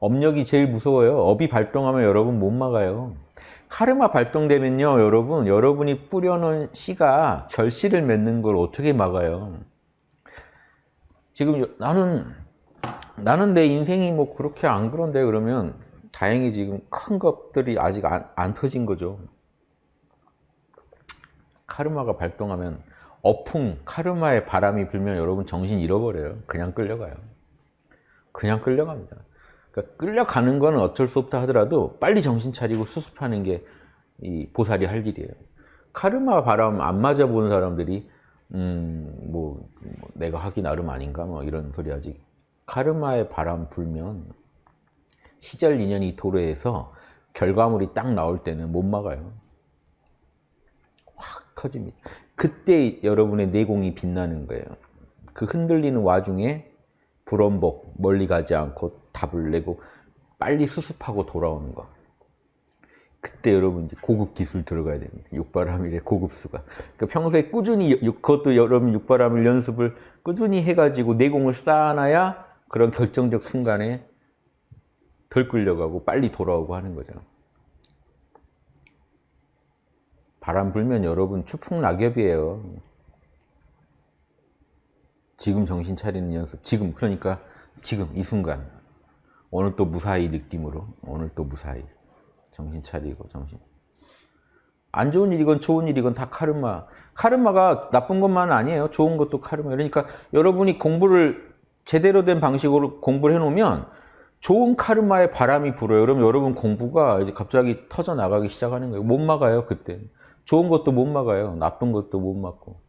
업력이 제일 무서워요. 업이 발동하면 여러분 못 막아요. 카르마 발동되면요, 여러분, 여러분이 뿌려놓은 씨가 결실을 맺는 걸 어떻게 막아요? 지금 요- 나는, 나는 내 인생이 뭐 그렇게 안 그런데 그러면 다행히 지금 큰 것들이 아직 안, 안 터진 거죠. 카르마가 발동하면 어풍, 카르마의 바람이 불면 여러분 정신 잃어버려요. 그냥 끌려가요. 그냥 끌려갑니다. 그러니까 끌려가는 거는 어쩔 수 없다 하더라도 빨리 정신 차리고 수습하는 게 이 보살이 할 일이에요. 카르마 바람 안 맞아 보는 사람들이 음, 뭐, 뭐 내가 하기 나름 아닌가 뭐 이런 소리 하지. 카르마의 바람 불면 시절 인연이 도래해서 결과물이 딱 나올 때는 못 막아요. 확 터집니다. 그때 여러분의 내공이 빛나는 거예요. 그 흔들리는 와중에 불원복 멀리 가지 않고 답을 내고 빨리 수습하고 돌아오는 거. 그때 여러분 이제 고급 기술 들어가야 됩니다. 육바람일의 고급수가. 그러니까 평소에 꾸준히 육- 그것도 여러분 육바람일 연습을 꾸준히 해가지고 내공을 쌓아놔야 그런 결정적 순간에 덜 끌려가고 빨리 돌아오고 하는 거죠. 바람 불면 여러분 추풍 낙엽이에요. 지금 정신 차리는 연습. 지금 그러니까 지금 이 순간 오늘 또 무사히 느낌으로 오늘 또 무사히 정신 차리고 정신. 안 좋은 일이건 좋은 일이건 다 카르마. 카르마가 나쁜 것만 아니에요. 좋은 것도 카르마. 그러니까 여러분이 공부를 제대로 된 방식으로 공부를 해놓으면 좋은 카르마의 바람이 불어요. 그럼 여러분 공부가 이제 갑자기 터져 나가기 시작하는 거예요. 못 막아요, 그때. 좋은 것도 못 막아요. 나쁜 것도 못 막고.